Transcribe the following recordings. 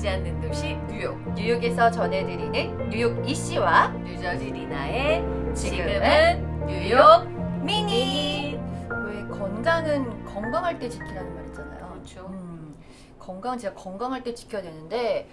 멀지 않는 도시 뉴욕 뉴욕에서 전해드리는 뉴욕 이씨와 뉴저지 리나의 지금은 뉴욕 미니. 왜 건강은 건강할 때 지키라는 말 있잖아요. 그렇죠. 음, 건강 진짜 건강할 때 지켜야 되는데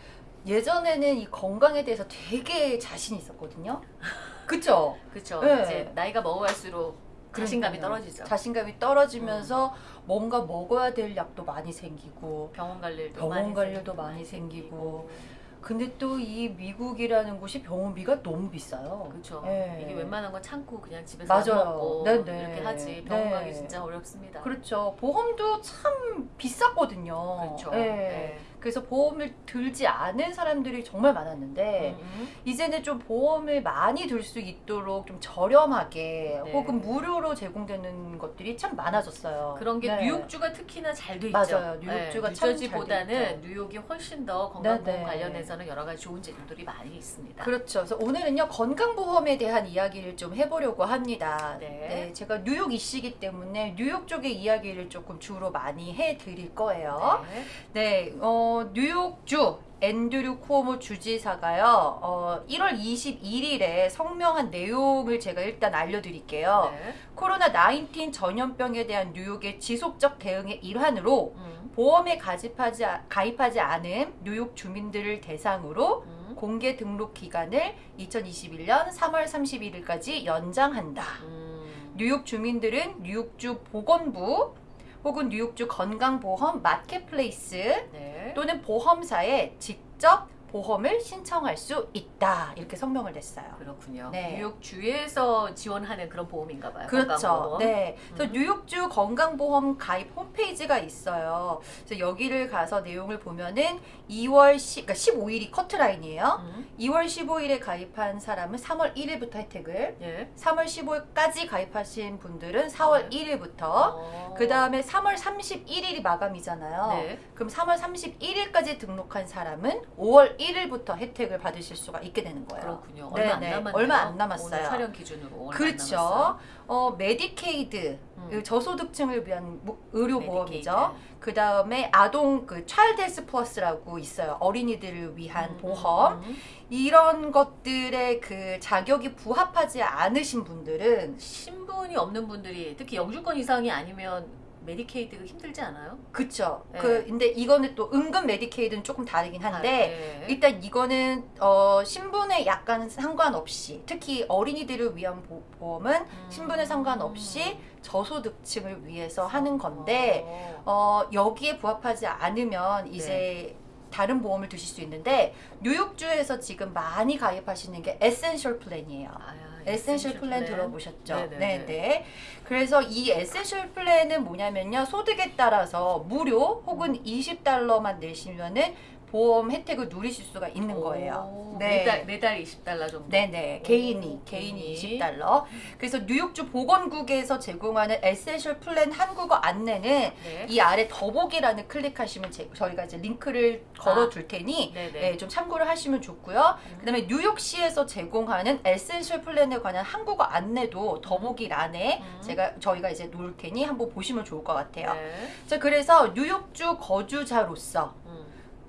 예전에는 이 건강에 대해서 되게 자신 있었거든요. 그쵸? 그렇죠. 네. 이제 나이가 먹어갈수록 자신감이 그러니까요. 떨어지죠. 자신감이 떨어지면서 뭔가 먹어야 될 약도 많이 생기고 병원 갈 일도 병원 많이 갈 생기고, 일도 많이 생기고. 생기고. 근데 또 이 미국이라는 곳이 병원비가 너무 비싸요. 그렇죠. 예. 이게 웬만한 건 참고 그냥 집에서 맞아요. 먹고 네네. 이렇게 하지 병원 네. 가기 진짜 어렵습니다. 그렇죠. 보험도 참 비쌌거든요. 그렇죠. 예. 네. 그래서 보험을 들지 않은 사람들이 정말 많았는데 음, 음. 이제는 좀 보험을 많이 들 수 있도록 좀 저렴하게 네. 혹은 무료로 제공되는 것들이 참 많아졌어요. 그런 게 네. 뉴욕주가 특히나 잘 돼 있죠. 맞아요. 뉴욕주가 참 뉴저지보다는. 뉴욕이 훨씬 더 건강보험 네네. 관련해서는 여러 가지 좋은 제도들이 많이 있습니다. 그렇죠. 그래서 오늘은요 건강보험에 대한 이야기를 좀 해보려고 합니다. 네. 제가 뉴욕 이시기 때문에 뉴욕 쪽의 이야기를 조금 주로 많이 해드릴 거예요. 네. 네, 어, 뉴욕주 앤드류 쿠오모 주지사가요. 어, 1월 21일에 성명한 내용을 제가 일단 알려드릴게요. 네. 코로나 19 전염병에 대한 뉴욕의 지속적 대응의 일환으로 음, 보험에 가입하지, 아- 가입하지 않은 뉴욕 주민들을 대상으로 음, 공개 등록 기간을 2021년 3월 31일까지 연장한다. 음. 뉴욕 주민들은 뉴욕주 보건부 혹은 뉴욕주 건강보험 marketplace 네. 또는 보험사에 직접 보험을 신청할 수 있다. 이렇게 성명을 냈어요. 그렇군요. 네. 뉴욕 주에서 지원하는 그런 보험인가 봐요. 그렇죠. 건강보험. 네. 그래서 음. 뉴욕주 건강보험 가입 홈페이지가 있어요. 그래서 여기를 가서 내용을 보면은 2월 10, 그러니까 15일이 커트라인이에요. 음, 2월 15일에 가입한 사람은 3월 1일부터 혜택을, 예. 3월 15일까지 가입하신 분들은 4월 네. 1일부터, 어. 그 다음에 3월 31일이 마감이잖아요. 네. 그럼 3월 31일까지 등록한 사람은 5월 1일 부터 혜택을 받으실 수가 있게 되는 거예요. 그렇군요. 네, 얼마 안 네. 남았네요. 얼마 안 남았어요. 촬영 기준으로 그렇죠. 어, 메디케이드, 음. 그 저소득층을 위한 무- 의료 보험이죠. 메디케이드. 그 다음에 아동 그 Child Health Plus라고 있어요. 어린이들을 위한 음, 보험. 음. 이런 것들의 그 자격이 부합하지 않으신 분들은 신분이 없는 분들이 특히 영주권 이상이 아니면 메디케이드 힘들지 않아요? 그쵸. 네. 그 근데 이거는 또 은근 메디케이드는 조금 다르긴 한데 아, 네. 일단 이거는 어 신분에 약간 상관없이 특히 어린이들을 위한 보, 보험은 음. 신분에 상관없이 저소득층을 위해서 하는 건데 어. 어 여기에 부합하지 않으면 이제 네. 다른 보험을 드실 수 있는데 뉴욕주에서 지금 많이 가입하시는 게 Essential Plan이에요. 아, Essential Plan Plan. 들어보셨죠? 네네네. 네 네. 그래서 이 Essential Plan은 뭐냐면요. 소득에 따라서 무료 혹은 20달러만 내시면은 보험 혜택을 누리실 수가 있는 거예요. 오, 네. 매달 매달 20달러 정도. 네네. 오, 개인이, 개인이 20달러. 그래서 뉴욕주 보건국에서 제공하는 Essential Plan 한국어 안내는 네. 이 아래 더보기란을 클릭하시면 제- 저희가 이제 링크를 걸어 둘 테니 네네. 네, 좀 참고를 하시면 좋고요. 음. 그 다음에 뉴욕시에서 제공하는 Essential Plan에 관한 한국어 안내도 더보기란에 음. 제가 저희가 이제 놓을 테니 한번 보시면 좋을 것 같아요. 네. 자, 그래서 뉴욕주 거주자로서 음,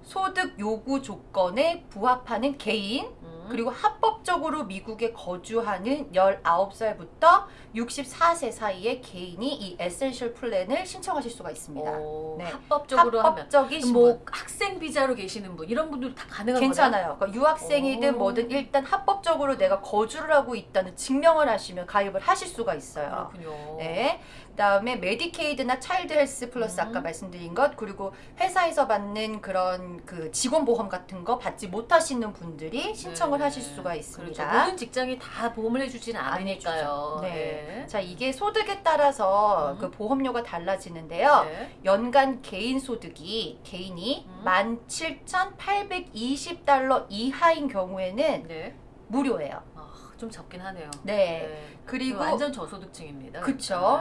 소득 요구 조건에 부합하는 개인 음. 그리고 합법적으로 미국에 거주하는 19살부터 64세 사이의 개인이 이 Essential Plan을 신청하실 수가 있습니다. 오, 네. 합법적으로 하면 합법적인 신분. 뭐 학생 비자로 계시는 분 이런 분들 다 가능한 괜찮아요. 그러니까 유학생이든 오. 뭐든 일단 합법적으로 내가 거주를 하고 있다는 증명을 하시면 가입을 하실 수가? 있어요. 그렇군요. 네. 그다음에 메디케이드나 Child Health Plus 음. 아까 말씀드린 것 그리고 회사에서 받는 그런 그 직원 보험 같은 거 받지 못하시는 분들이 신청을 네. 하실 수가 있습니다. 그렇죠. 모든 직장이 다 보험을 해주지는 안 않으니까요. 네. 네. 자, 이게 소득에 따라서 음. 그 보험료가 달라지는데요. 네. 연간 개인 소득이 개인이 음. 17,820달러 이하인 경우에는 네. 무료예요. 아, 좀 적긴 하네요. 네. 그리고 완전 저소득층입니다.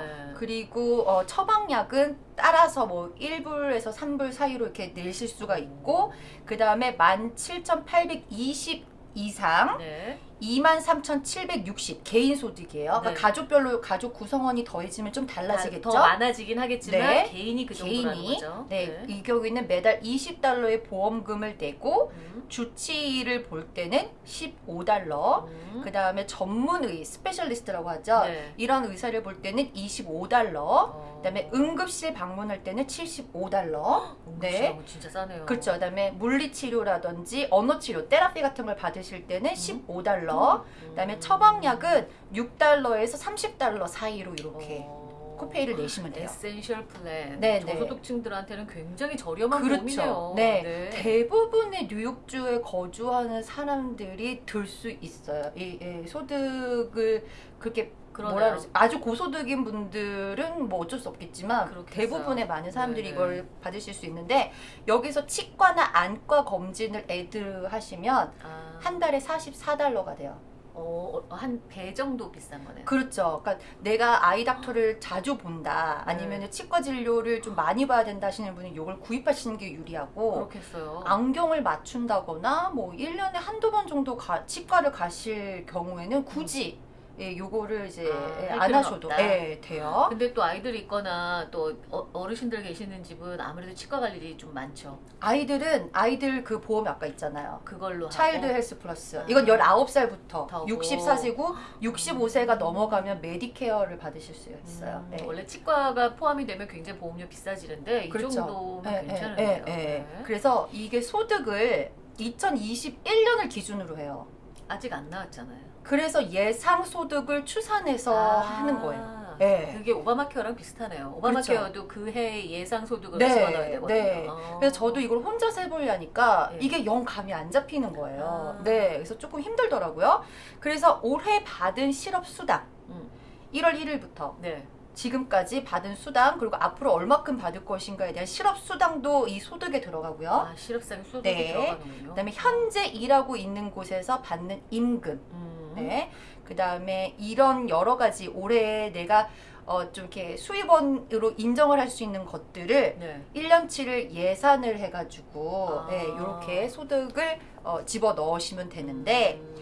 네. 그리고 어, 처방약은 따라서 뭐 1불에서 3불 사이로 이렇게 내실 수가 있고 그 다음에 17,820 이상 네. 23,760 개인 소득이에요. 그러니까 네. 가족별로 가족 구성원이 더해지면 좀 달라지겠죠. 더 많아지긴 하겠지만 네. 개인이 그 정도라는 개인이 거죠. 네, 이 경우에는 매달 20달러의 보험금을 내고 음. 주치의를 볼 때는 15달러. 음. 그 다음에 전문의 specialist라고 하죠. 네. 이런 의사를 볼 때는 25달러. 어. 그 다음에 응급실 방문할 때는 75달러. 네. 네. 진짜 싸네요. 그렇죠. 그 다음에 물리치료라든지 언어치료, 테라피 같은 걸 받으실 때는 15달러. 음. 그다음에 처방약은 6달러에서 30달러 사이로 이렇게 어. copay를 내시면 돼요. Essential Plan. 네, 네. 저소득층들한테는 굉장히 저렴한 그렇죠. 보험이네요. 네. 대부분의 뉴욕주에 거주하는 사람들이 들 수 있어요. 이, 이 소득을 그렇게 그러네요. 뭐라 그러지? 아주 고소득인 분들은 뭐 어쩔 수 없겠지만 그렇겠어요. 대부분의 많은 사람들이 네네. 이걸 받으실 수 있는데 여기서 치과나 안과 검진을 애드 하시면 아, 한 달에 44달러가 돼요. 어, 한 배 정도 비싼 거네요. 그렇죠. 그러니까 내가 아이 닥터를 자주 본다 아니면 네. 치과 진료를 좀 많이 봐야 된다 하시는 분은 이걸 구입하시는 게 유리하고 그렇겠어요. 안경을 맞춘다거나 뭐 1년에 한두 번 정도 가, 치과를 가실 경우에는 굳이 예, 요거를 이제 아, 예, 할안 하셔도. 예, 돼요. 근데 또 아이들이 있거나 또 어, 어르신들 계시는 집은 아무래도 치과 갈 일이 좀 많죠. 아이들은 아이들 그 보험 아까 있잖아요. 그걸로 Child 하고. Health Plus. 아. 이건 19살부터 되고. 64세고 65세가 넘어가면 메디케어를 받으실 수 있어요. 음, 예. 원래 치과가 포함이 되면 굉장히 보험료 비싸지는데 이 그렇죠. 정도면 예, 괜찮은데요. 예, 예, 예. 네. 그래서 이게 소득을 2021년을 기준으로 해요. 아직 안 나왔잖아요. 그래서 예상 소득을 추산해서 아, 하는 거예요. 예. 그게 오바마 케어랑 비슷하네요. 오바마 그렇죠. 케어도 그해 예상 소득을 네, 집어넣어야 되거든요. 네. 어. 그래서 저도 이걸 혼자서 해보려니까 예. 이게 영 감이 안 잡히는 거예요. 아. 네, 그래서 조금 힘들더라고요. 그래서 올해 받은 실업 수당 음, 1월 1일부터 네. 지금까지 받은 수당 그리고 앞으로 얼마큼 받을 것인가에 대한 실업 수당도 이 소득에 들어가고요. 아, 실업상의 소득이 네. 들어가는군요. 그다음에 현재 일하고 있는 곳에서 받는 임금, 음, 네. 그 다음에 이런 여러 가지 올해 내가 어, 좀 이렇게 수입원으로 인정을 할 수 있는 것들을 네. 1년치를 예산을 해가지고 아. 네, 이렇게 소득을 어, 집어 넣으시면 되는데 음,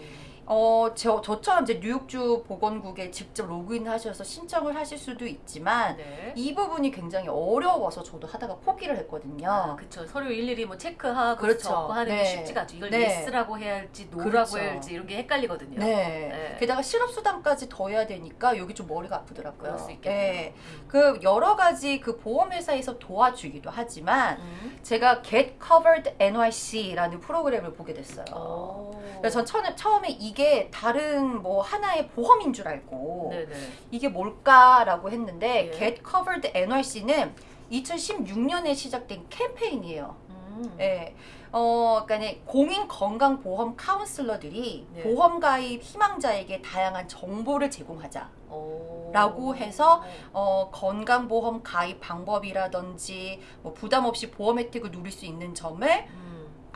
어, 저, 저처럼 이제 뉴욕주 보건국에 직접 로그인하셔서 신청을 하실 수도 있지만 네. 이 부분이 굉장히 어려워서 저도 하다가 포기를 했거든요. 아, 그쵸. 서류 일일이 뭐 체크하고 그렇죠. 적고 하는 네. 게 쉽지가 않죠. 이걸 네. yes라고 해야 할지 no라고 그렇죠. 해야 할지 이런 게 헷갈리거든요. 네. 네. 게다가 실업수당까지 더 해야 되니까 여기 좀 머리가 아프더라고요. 그럴 수 있겠네요. 네. 그 여러 가지 그 보험회사에서 도와주기도 하지만 음. 제가 Get Covered NYC라는 프로그램을 보게 됐어요. 오. 그래서 전 처음에, 처음에 이게 다른 뭐 하나의 보험인 줄 알고 네네. 이게 뭘까라고 했는데 예. Get Covered NYC는 2016년에 시작된 캠페인이에요. 음. 예. 어, 그러니까 공인 건강 보험 카운슬러들이 네. 보험 가입 희망자에게 다양한 정보를 제공하자. 오. 라고 해서 어, 건강보험 가입 방법이라든지 뭐 부담 없이 보험 혜택을 누릴 수 있는 점을 음.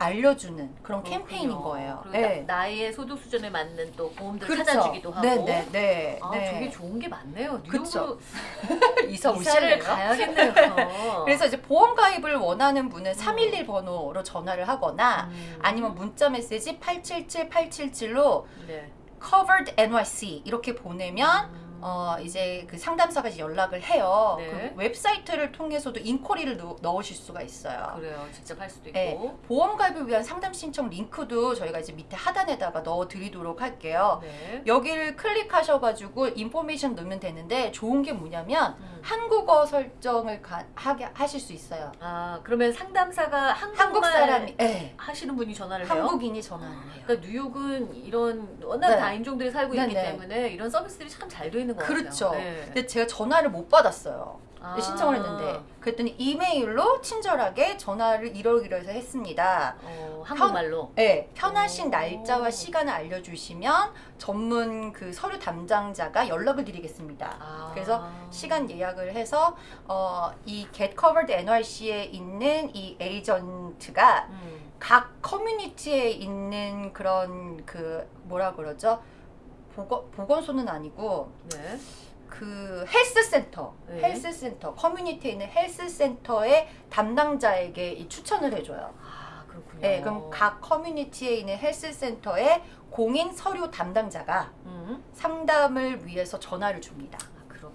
알려주는 그런 그렇군요. 캠페인인 거예요. 네. 나, 나의 소득 수준에 맞는 또 보험들을 그렇죠. 찾아주기도 하고. 네, 네, 네. 아, 네. 되게 좋은 게 많네요. 뉴욕으로 이사 이사를? 가야겠네요. 그래서 이제 보험 가입을 원하는 분은 음. 311 번호로 전화를 하거나 음. 아니면 문자 메시지 877 877로 네. covered NYC 이렇게 보내면 음. 어 이제 그 상담사가 연락을 해요. 네. 그 웹사이트를 통해서도 인코리를 넣, 넣으실 수가 있어요. 그래요. 직접 할 수도 있고. 네. 보험 가입을 위한 상담 신청 링크도 저희가 이제 밑에 하단에다가 넣어 드리도록 할게요. 네. 여기를 클릭하셔 가지고 인포메이션 넣으면 되는데 좋은 게 뭐냐면 음. 한국어 설정을 가, 하게 하실 수 있어요. 아 그러면 상담사가 한국 사람이 네. 하시는 분이 전화를 해요? 한국인이 전화를 해요. 그러니까 뉴욕은 이런 워낙 네. 다인종들이 살고 네, 있기 네. 때문에 이런 서비스들이 참 잘 돼 있는 것 같아요. 그렇죠. 네. 근데 제가 전화를 못 받았어요. 아. 신청을 했는데 그랬더니 이메일로 친절하게 전화를 이러이러해서 했습니다. 어, 한국말로. 네, 편하신 오. 날짜와 시간을 알려주시면 전문 그 서류 담당자가 연락을 드리겠습니다. 아. 그래서 시간 예약을 해서 어, 이 Get Covered NYC에 있는 이 에이전트가 음. 각 커뮤니티에 있는 그런 그 뭐라 그러죠? 보건, 보건소는 아니고 네. 그 health center, 네. health center, 커뮤니티에 있는 health center의 담당자에게 이 추천을 해줘요. 아 그렇군요. 네, 그럼 각 커뮤니티에 있는 health center의 공인 서류 담당자가 음, 상담을 위해서 전화를 줍니다.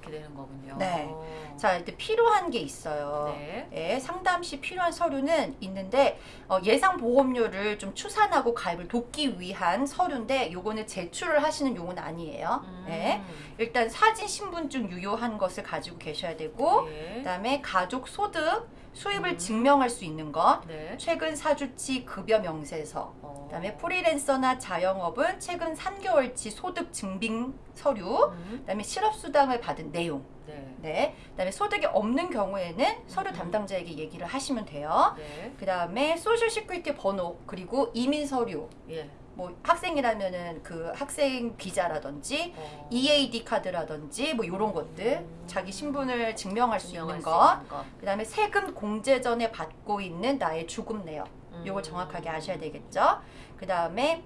아, 그렇게 되는 거군요. 네. 자, 일단 필요한 게 있어요. 네. 예, 상담 시 필요한 서류는 있는데 어, 예상 보험료를 좀 추산하고 가입을 돕기 위한 서류인데 요거는 제출을 하시는 용은 아니에요. 음, 예. 일단 사진 신분증 유효한 것을 가지고 계셔야 되고 네. 그다음에 가족 소득 수입을 음. 증명할 수 있는 것 네. 최근 사주치 급여 명세서 어. 그다음에 프리랜서나 자영업은 최근 3개월치 소득 증빙 서류 음, 그다음에 실업 수당을 받은 내용 네. 네. 그다음에 소득이 없는 경우에는 서류 음. 담당자에게 얘기를 하시면 돼요. 네. 그다음에 Social Security 번호 그리고 이민 서류 예. 뭐 학생이라면은 그 학생 비자라든지 어. EAD 카드라든지 뭐 이런 것들 음. 자기 신분을 증명할 수 증명할 있는 수것 것. 그다음에 세금 공제 전에 받고 있는 나의 주급 내역 요걸 음. 정확하게 아셔야 되겠죠. 그다음에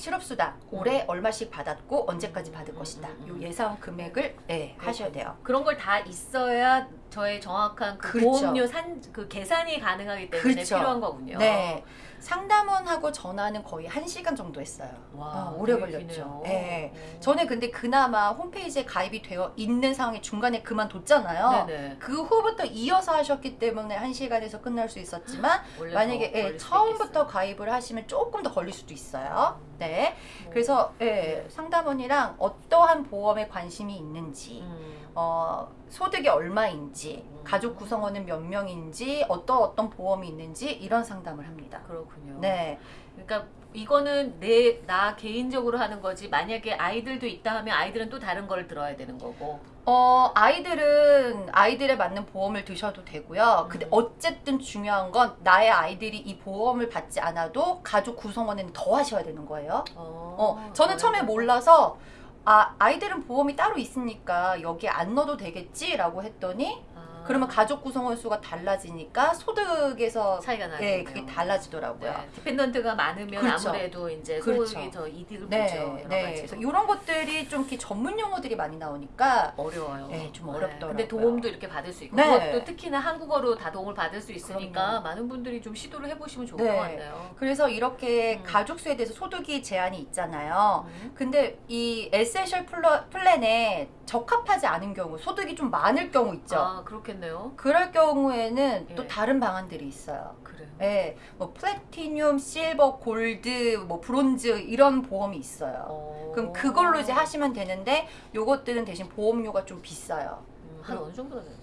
실업수당 올해 얼마씩 받았고 언제까지 받을 음, 것이다. 요 음. 예상 금액을 예, 하셔야 돼요. 그런 걸 다 있어야 저의 정확한 그 그렇죠. 보험료 산 그 계산이 가능하기 때문에 그렇죠. 필요한 거군요. 네. 상담원하고 전화는 거의 1시간 정도 했어요. 와, 어, 오래 걸렸죠. 어. 저는 근데 그나마 홈페이지에 가입이 되어 있는 상황에 중간에 그만뒀잖아요. 네네. 그 후부터 이어서 하셨기 때문에 1시간에서 끝날 수 있었지만 만약에 더 예, 처음부터. 가입을 하시면 조금 더 걸릴 수도 있어요. 음. 네. 뭐, 그래서 예, 네. 상담원이랑 어떠한 보험에 관심이 있는지 음. 어, 소득이 얼마인지, 음. 가족 구성원은 몇 명인지, 어떤 어떤 보험이 있는지 이런 상담을 합니다. 그렇군요. 네, 그러니까 이거는 내 나 개인적으로 하는 거지. 만약에 아이들도 있다 하면 아이들은 또 다른 걸 들어야 되는 거고. 어, 아이들은 아이들에 맞는 보험을 드셔도 되고요. 근데 음. 어쨌든 중요한 건 나의 아이들이 이 보험을 받지 않아도 가족 구성원은 더 하셔야 되는 거예요. 어, 어, 저는 처음에 몰라서 아, 아이들은 보험이 따로 있으니까 여기 안 넣어도 되겠지라고 했더니 아, 그러면 가족 구성원 수가 달라지니까 소득에서 차이가 나요. 예, 그게 달라지더라고요. 네. dependent가 많으면 그렇죠. 아무래도 이제 그렇죠. 소득이 더 이득을 보죠. 네, 여러 네. 그래서 이런 것들이 좀 이렇게 전문 용어들이 많이 나오니까 어려워요. 네, 좀 어렵더라고요. 근데 도움도 이렇게 받을 수 있고 네. 그것도 특히나 한국어로 다 도움을 받을 수 있으니까 그럼요. 많은 분들이 좀 시도를 해보시면 좋을 네. 것 같네요. 그래서 이렇게 음. 가족 수에 대해서 소득이 제한이 있잖아요. 음. 근데 이 Essential Pl- Plan에 적합하지 않은 경우, 소득이 좀 많을 경우 있죠. 아 그렇 겠네요. 그럴 경우에는 또 예. 다른 방안들이 있어요. 그래요. 예, 뭐 Platinum, Silver, 골드, 뭐 브론즈 이런 보험이 있어요. 어. 그럼 그걸로 이제 하시면 되는데 요것들은 대신 보험료가 좀 비싸요. 음, 한 어느 정도가 될까요?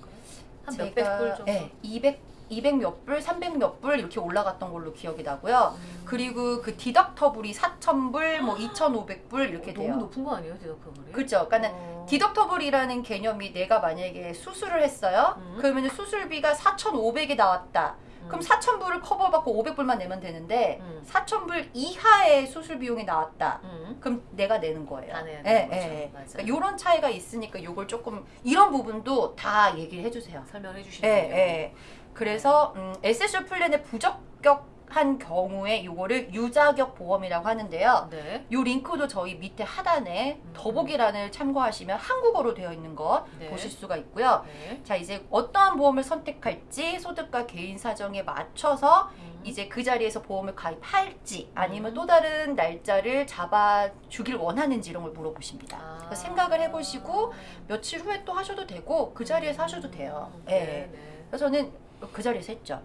한 몇백 불 정도. 예, 200 200 몇 불, 300 몇 불 이렇게 올라갔던 걸로 기억이 나고요. 음. 그리고 그 디덕터블이 4,000불, 뭐 2,500불 이렇게 어, 돼요. 너무 높은 거 아니에요, 디덕터블이? 그렇죠. 그러니까 어. 디덕터블이라는 개념이 내가 만약에 수술을 했어요. 음. 그러면 수술비가 4,500이 나왔다. 음. 그럼 4,000불을 커버받고 500불만 내면 되는데 음. 4,000불 이하의 수술 비용이 나왔다. 음. 그럼 내가 내는 거예요. 다 내야 예, 되는 거죠. 예. 그러니까 이런 차이가 있으니까 요걸 조금 이런 부분도 다 얘기를 해주세요. 설명해 예, 주시네요. 예. 그래서 음, Essential Plan의 부적격한 경우에 요거를 유자격 보험이라고 하는데요. 네. 요 링크도 저희 밑에 하단에 음. 더보기란을 참고하시면 한국어로 되어 있는 거 네. 보실 수가 있고요. 네. 자 이제 어떠한 보험을 선택할지 소득과 개인 사정에 맞춰서 음. 이제 그 자리에서 보험을 가입할지 아니면 음. 또 다른 날짜를 잡아 주길 원하는지 이런 걸 물어보십니다. 아. 그래서 생각을 해보시고 며칠 후에 또 하셔도 되고 그 자리에서 하셔도 돼요. 음. 예. 네, 네. 그래서 저는 그 자리에서 했죠.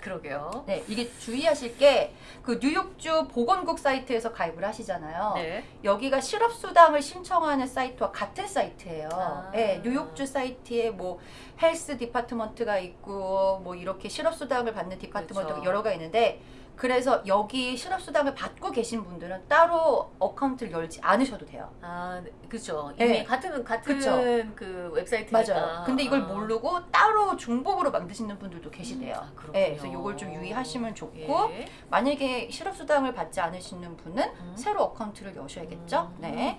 그러게요. 네, 이게 주의하실 게 그 뉴욕주 보건국 사이트에서 가입을 하시잖아요. 네. 여기가 실업수당을 신청하는 사이트와 같은 사이트예요. 아. 네, 뉴욕주 사이트에 뭐 Health Department가 있고 뭐 이렇게 실업수당을 받는 department가 그렇죠. 여러 개가 있는데 그래서 여기 실업수당을 받고 계신 분들은 따로 account를 열지 않으셔도 돼요. 아, 네. 그렇죠. 이미 네. 같은 같은 그쵸. 그 웹사이트니까. 맞아요. 근데 이걸 아. 모르고 따로 중복으로 만드시는 분들도 계시대요. 아, 그렇군요. 네, 그래서 이걸 좀 유의하시면 좋고 예. 만약에 실업수당을 받지 않으시는 분은 음. 새로 account를 여셔야겠죠. 음. 네.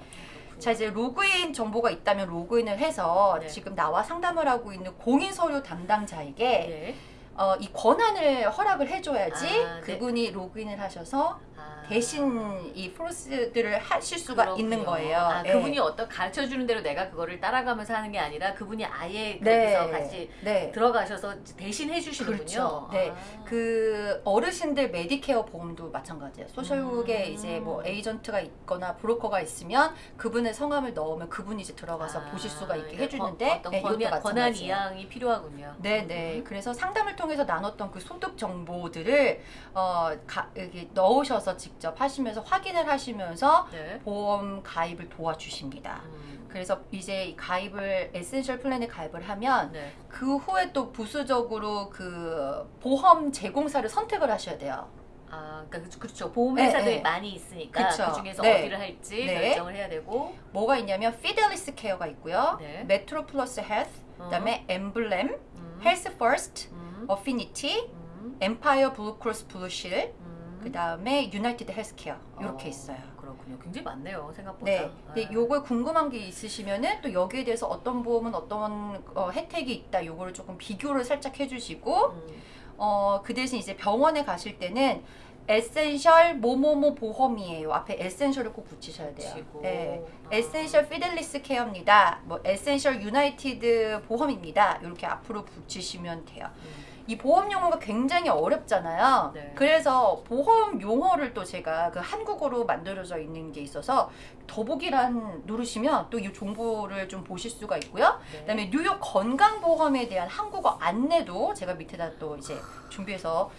자 이제 로그인 정보가 있다면 로그인을 해서 네. 지금 나와 상담을 하고 있는 공인 서류 담당자에게 예. 어, 이 권한을 허락을 해줘야지 아, 네. 그분이 로그인을 하셔서 아. 대신 이 프로세스들을 하실 수가 그렇군요. 있는 거예요. 아, 예. 그분이 어떤 가르쳐 주는 대로 내가 그거를 따라가면서 하는 게 아니라 그분이 아예 네. 거기서 같이 네. 들어가셔서 대신 해주시는군요. 그렇죠. 네. 아. 그 어르신들 메디케어 보험도 마찬가지예요. 소셜국에 음. 이제 뭐 에이전트가 있거나 브로커가 있으면 그분의 성함을 넣으면 그분이 이제 들어가서 아, 보실 수가 있게 그러니까 해주는데 권- 어떤 네, 권한, 권한. 이양이 필요하군요. 네 네. 음. 그래서 상담을 통해서 나눴던 그 소득 정보들을 어, 가, 넣으셔서 직접 하시면서 확인을 하시면서 네. 보험 가입을 도와주십니다. 음. 그래서 이제 이 가입을 Essential Plan에 가입을 하면 네. 그 후에 또 부수적으로 그 보험 제공사를 선택을 하셔야 돼요. 아, 그러니까 그- 그렇죠. 보험 회사들이 네, 네. 많이 있으니까 그쵸. 그 중에서 네. 어디를 할지 네. 결정을 해야 되고. 뭐가 있냐면 Fidelis Care가 있고요. 네. MetroPlus Health, 어. 그다음에 엠블렘, 음. Healthfirst, 음. Affinity, 음. Empire BlueCross BlueShield, 음. 그 다음에 United Healthcare 이렇게 어, 있어요. 그렇군요. 굉장히 많네요. 생각보다. 네. 근데 아. 요거에 궁금한 게 있으시면은 또 여기에 대해서 어떤 보험은 어떤 어, 혜택이 있다. 요거를 조금 비교를 살짝 해주시고 음. 어, 그 대신 이제 병원에 가실 때는 Essential 뭐뭐뭐 보험이에요. 앞에 Essential을 꼭 붙이셔야 돼요. 네. 아. Essential Fidelis Care입니다. 뭐 Essential United 보험입니다. 이렇게 앞으로 붙이시면 돼요. 음. 이 보험 용어가 굉장히 어렵잖아요. 네. 그래서 보험 용어를 또 제가 그 한국어로 만들어져 있는 게 있어서 더보기란 누르시면 또 이 정보를 좀 보실 수가 있고요. 네. 그다음에 뉴욕 건강보험에 대한 한국어 안내도 제가 밑에다 또 이제 준비해서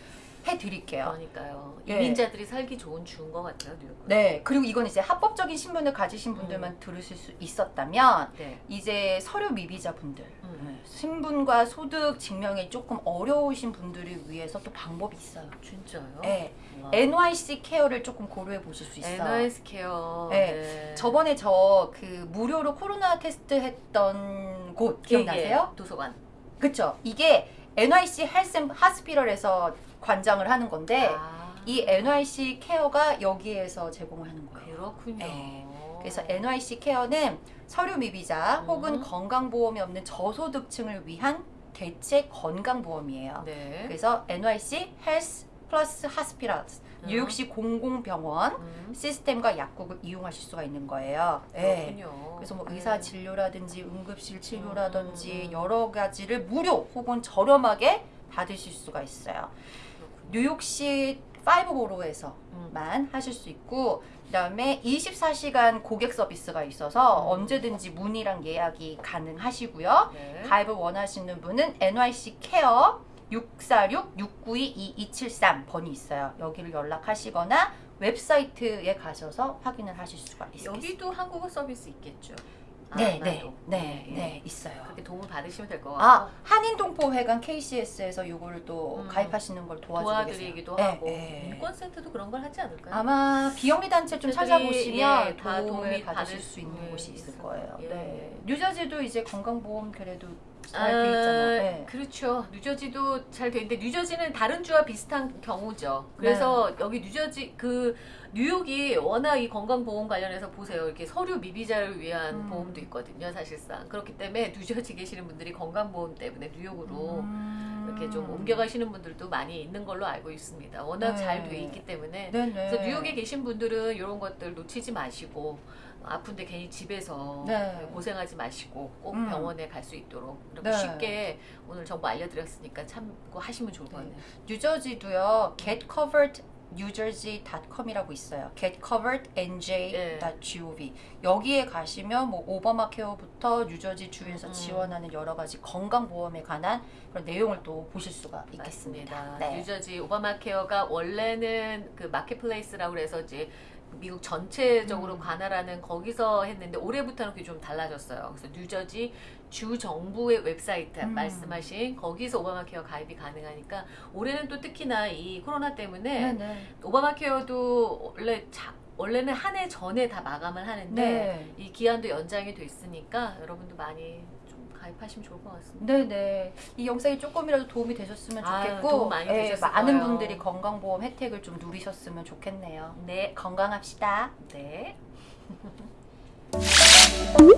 해드릴게요. 그러니까요. 예. 이민자들이 살기 좋은 주인 것 같아요, 뉴욕. 네, 그리고 이건 이제 합법적인 신분을 가지신 분들만 들으실 수 있었다면 네. 이제 서류 미비자 분들, 음. 네, 신분과 소득 증명이 조금 어려우신 분들을 위해서 또 방법이 있어요. 진짜요? 네, 와. NYC Care를 조금 고려해 보실 수 있어요. NYC Care. 네. 저번에 저 그 무료로 코로나 테스트 했던 곳 기억나세요? 예, 예. 도서관. 그쵸? 이게 NYC 헬스 하스피럴에서 관장을 하는 건데 아. 이 NYC Care가 여기에서 제공을 하는 거예요. 그렇군요. 네. 그래서 NYC Care는 서류 미비자 음. 혹은 건강보험이 없는 저소득층을 위한 대체 건강보험이에요. 네. 그래서 NYC Health Plus Hospitals 음. 뉴욕시 공공병원 음. 시스템과 약국을 이용하실 수가 있는 거예요. 네. 그래서 뭐 네. 의사 진료라든지 응급실 치료라든지 음. 여러 가지를 무료 혹은 저렴하게 받으실 수가 있어요. 그렇군요. 뉴욕시 파이브보로에서만 음. 하실 수 있고 그 다음에 24시간 고객 서비스가 있어서 음. 언제든지 문의랑 예약이 가능하시고요. 네. 가입을 원하시는 분은 NYC 케어 646-692-2273번이 있어요. 여기를 연락하시거나 웹사이트에 가셔서 확인을 하실 수가 있습니다. 여기도 한국어 서비스 있겠죠. 네, 아마도. 네, 네, 예. 네, 있어요. 그렇게 도움을 받으시면 될 것 같고 아, 한인동포회관 KCS에서 요거를 또 음. 가입하시는 걸 도와드리기도 계세요. 하고 네, 네. 인권센터도 그런 걸 하지 않을까요? 아마 비영리 단체 좀 찾아보시면 예, 다 도움을 받으실 받을 수 있는 수 곳이 있을 거예요. 네. 예. 뉴저지도 이제 건강보험 그래도 잘돼 있잖아요. 네. 그렇죠. 뉴저지도 잘 돼 있는데 뉴저지는 다른 주와 비슷한 경우죠. 그래서 네. 여기 뉴저지 그 뉴욕이 워낙 이 건강보험 관련해서 보세요. 이렇게 서류 미비자를 위한 음. 보험도 있거든요. 사실상 그렇기 때문에 뉴저지 계시는 분들이 건강보험 때문에 뉴욕으로 음. 이렇게 좀 옮겨가시는 분들도 많이 있는 걸로 알고 있습니다. 워낙 네. 잘돼 있기 때문에 네네. 그래서 뉴욕에 계신 분들은 이런 것들 놓치지 마시고 아픈데 괜히 집에서 네. 고생하지 마시고 꼭 음. 병원에 갈 수 있도록 이렇게 네. 쉽게 오늘 정보 알려드렸으니까 참고 하시면 좋을 것 네. 같네요. 뉴저지도요. getcoverednewjersey.com이라고 있어요. getcoverednj.gov 여기에 가시면 뭐 오바마 케어부터 뉴저지 주에서 음. 지원하는 여러 가지 건강 보험에 관한 그런 내용을 또 보실 수가 있겠습니다. 네. 뉴저지 오바마 케어가 원래는 그 마켓플레이스라고 해서 이제 미국 전체적으로 음. 관할하는 거기서 했는데 올해부터는 그게 좀 달라졌어요. 그래서 뉴저지 주 정부의 웹사이트 음. 말씀하신 거기서 오바마 케어 가입이 가능하니까 올해는 또 특히나 이 코로나 때문에 네네. 오바마 케어도 원래 자, 원래는 한 해 전에 다 마감을 하는데 네. 이 기한도 연장이 됐으니까 여러분도 많이 좀 가입하시면 좋을 것 같습니다. 네네. 이 영상이 조금이라도 도움이 되셨으면 아유, 좋겠고, 도움 많이 예, 많은. 분들이 건강보험 혜택을 좀 누리셨으면 좋겠네요. 네, 건강합시다. 네. Música